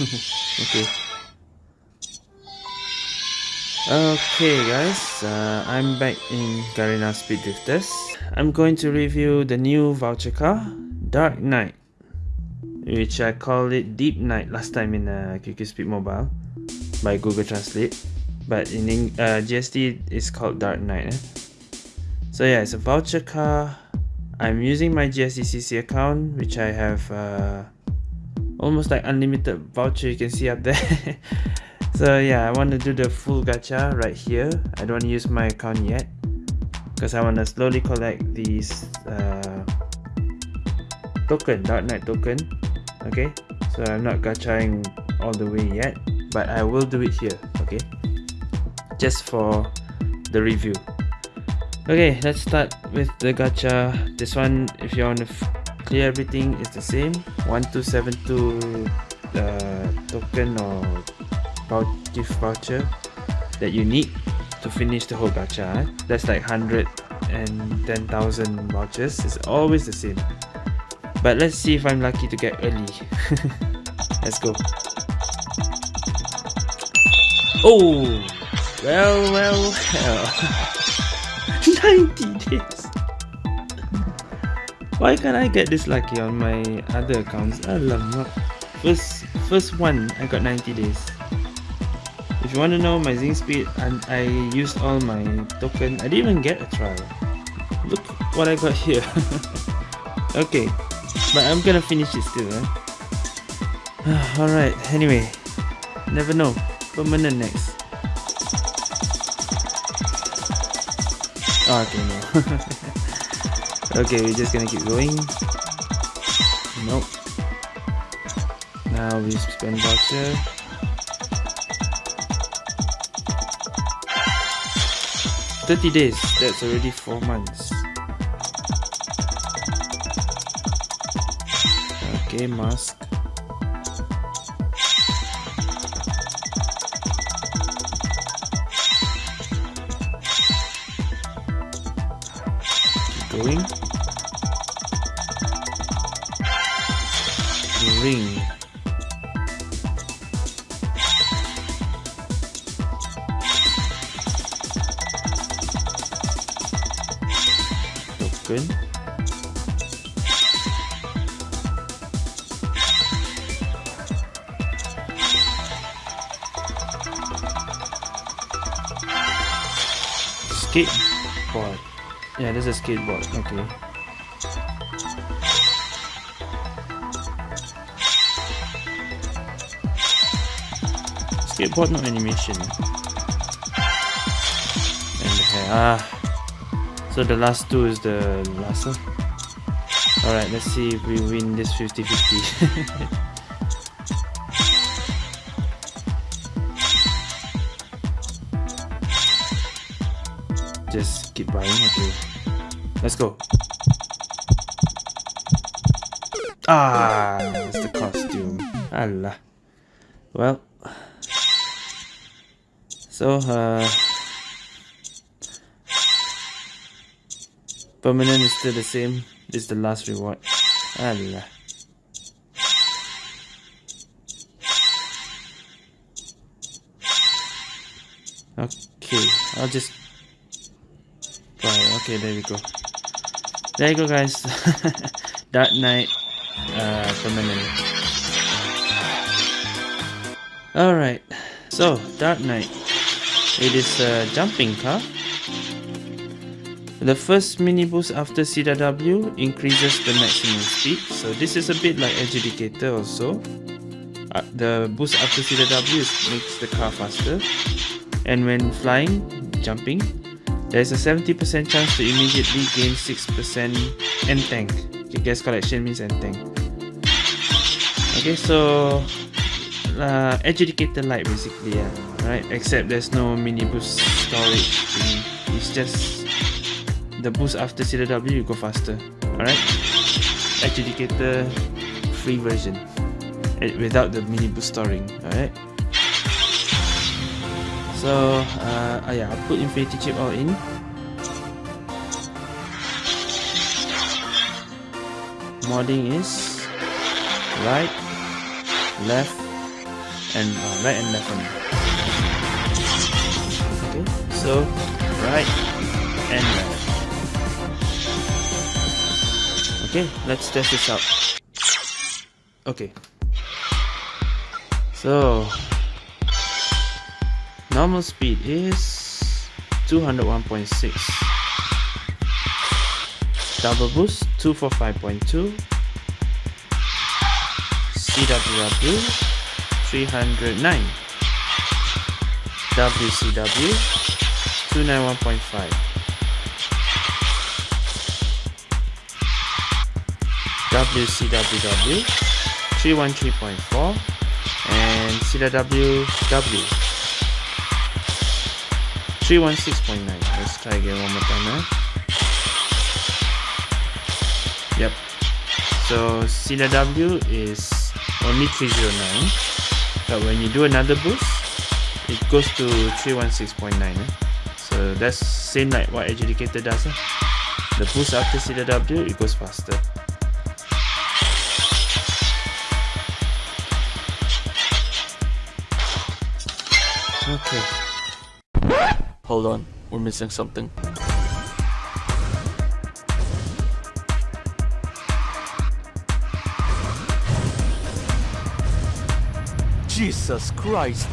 okay. Okay guys, uh, I'm back in Garena Speed Drifters. I'm going to review the new voucher car, Dark Knight. Which I called it Deep Night last time in uh, QQ Speed Mobile by Google Translate. But in uh, GST it's called Dark Knight. Eh? So yeah, it's a voucher car. I'm using my GSTCC account which I have uh, almost like unlimited voucher you can see up there. So yeah I want to do the full gacha right here. I don't use my account yet because I want to slowly collect these uh, token Dark Knight token okay? So I'm not gachaing all the way yet but I will do it here okay? Just for the review. Okay let's start with the gacha. This one if you want to clear everything is the same. 1272 uh, token or gift voucher that you need to finish the whole gacha eh? that's like 110,000 vouchers. It's always the same. But let's see if I'm lucky to get early. Let's go. Oh well well well 90 days why can't I get this lucky on my other accounts? i Alamak. First, first one, I got 90 days. If you want to know my Zing speed, and I used all my token. I didn't even get a trial. Look what I got here. okay, but I'm gonna finish it still. Eh? Alright, anyway, never know. Permanent next. Oh, okay, no. Okay, we're just gonna keep going. Nope. Now we spend voucher. Thirty days. That's already four months. Okay, mask. Ring. Token. Skateboard. Yeah, this is a skateboard. Okay. Skateboard, no animation. And the hair. Ah. So the last two is the last one. Alright, let's see if we win this 50-50. just keep buying okay let's go ah it's the costume Allah well so uh permanent is still the same. This is the last reward. Allah. Okay I'll just okay there we go. There you go guys. Dark Knight uh, permanent. Alright. So Dark Knight it is a jumping car. The first mini boost after CW increases the maximum speed. So this is a bit like Adjudicator also. Uh, the boost after CW makes the car faster. And when flying jumping there's a 70% chance to immediately gain 6% N tank. Okay, gas collection means N tank. Okay, so uh, Adjudicator light basically, yeah, right? Except there's no mini boost storage. It's just the boost after CW you go faster. Alright? Adjudicator free version eh, without the mini boost storing. Alright? So uh, uh, yeah, I'll put infinity chip all in. Modding is right, left, and uh, right and left only. So right and left. Okay, let's test this out. Okay. So normal speed is 201.6 double boost 245.2 CWW 309 WCW 291.5 WCWW 313.4 and CWW 316.9 let's try again one more time eh? yep so CW is only 309 but when you do another boost it goes to 316.9 eh? That's same like what adjudicator does eh? the boost after CW it goes faster okay hold on we're missing something Jesus Christ.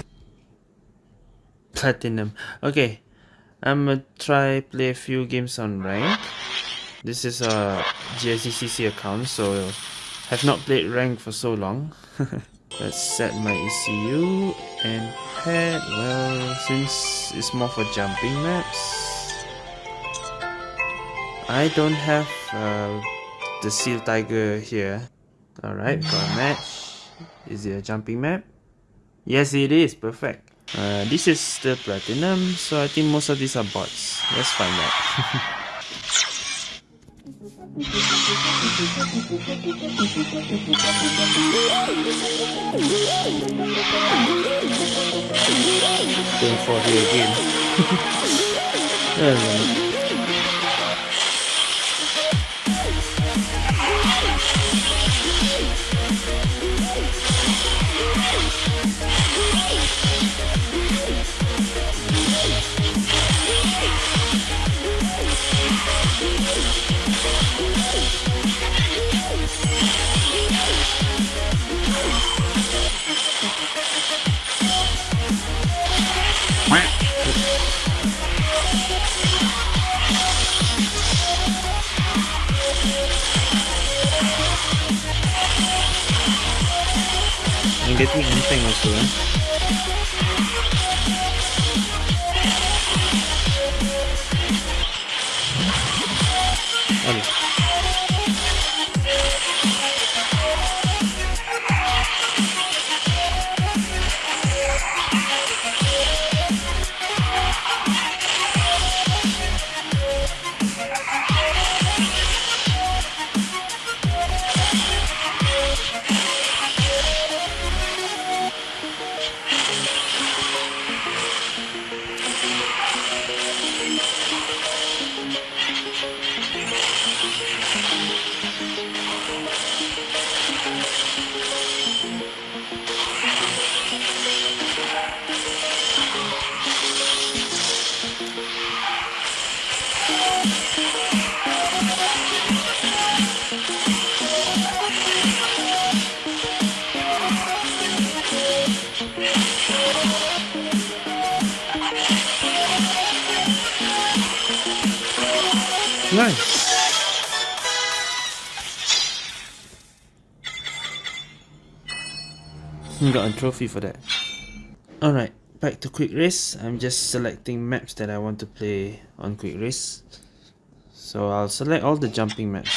Platinum. Okay. I'm gonna try play a few games on rank. This is a GSCC account, so have not played rank for so long. Let's set my ECU and head. Well, since it's more for jumping maps, I don't have uh, the Seal Tiger here. Alright, got a match. Is it a jumping map? Yes, it is. Perfect. Uh, this is the platinum, so I think most of these are bots. Let's find out. Going for here again. getting anything also. Okay. Nice. Got a trophy for that. Alright, back to Quick Race. I'm just selecting maps that I want to play on Quick Race. So I'll select all the jumping maps.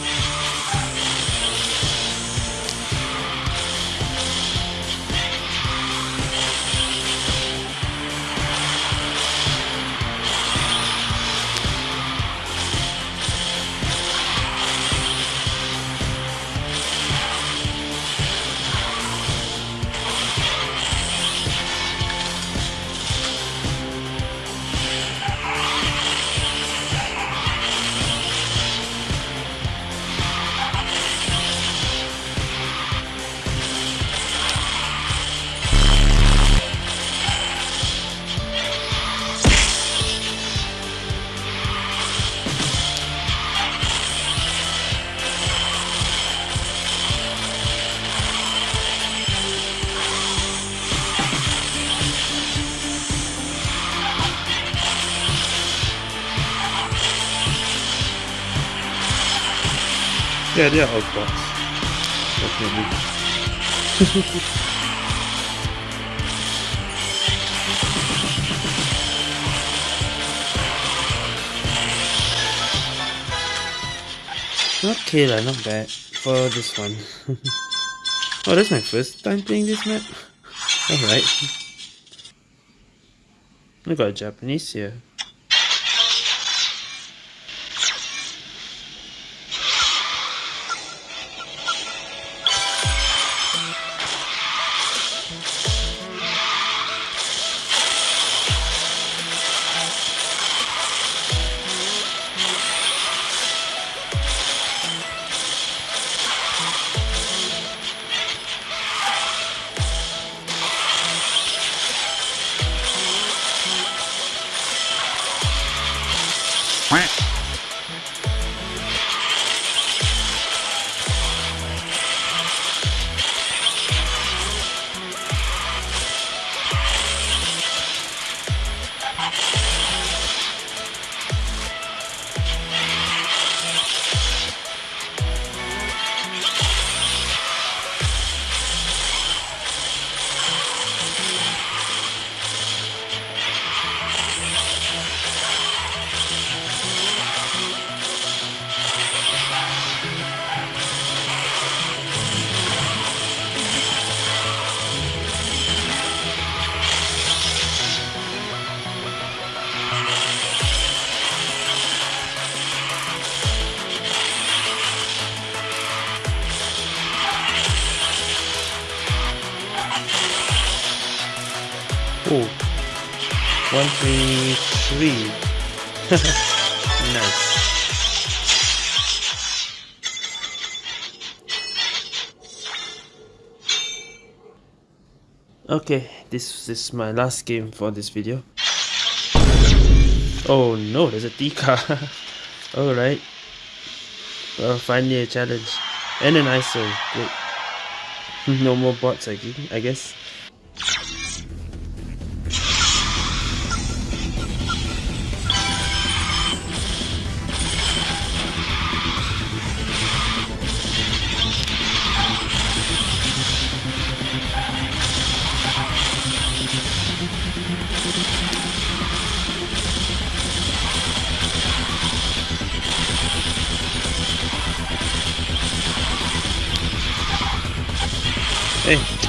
Yeah, they are all bots. Definitely. okay not bad for this one. oh, that's my first time playing this map. Alright. I got a Japanese here. Oh, one, three, three. nice. Okay, this is my last game for this video. Oh no, there's a Tika. Alright. Well, finally a challenge. And an ISO. Great. no more bots, I guess.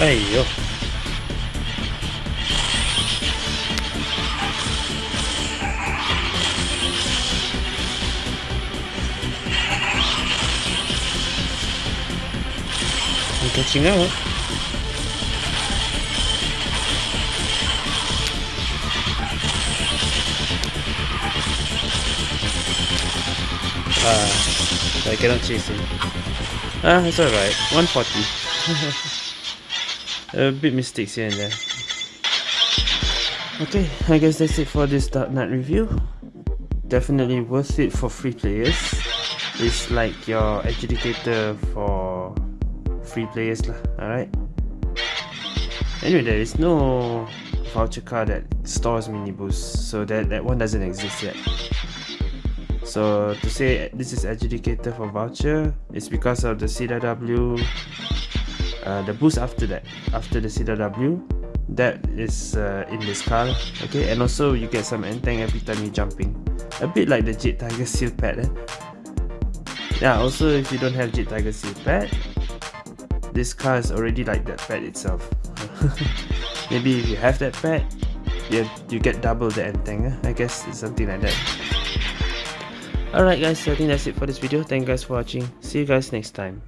I'm catching up. Ah, I cannot chase him. Ah, it's alright. 140. a bit mistakes here and there. Okay, I guess that's it for this Dark Knight review. Definitely worth it for free players. It's like your adjudicator for free players lah, alright? Anyway, there is no voucher card that stores mini boost, so that, that one doesn't exist yet. So to say this is adjudicator for voucher, it's because of the CW uh, the boost after that after the CW that is uh, in this car okay? And also you get some N tank every time you're jumping a bit like the Jade Tiger Seal pad eh? yeah also if you don't have Jade Tiger Seal pad this car is already like that pad itself. Maybe if you have that pad you, you get double the antenna I guess it's something like that. Alright guys I think that's it for this video. Thank you guys for watching. See you guys next time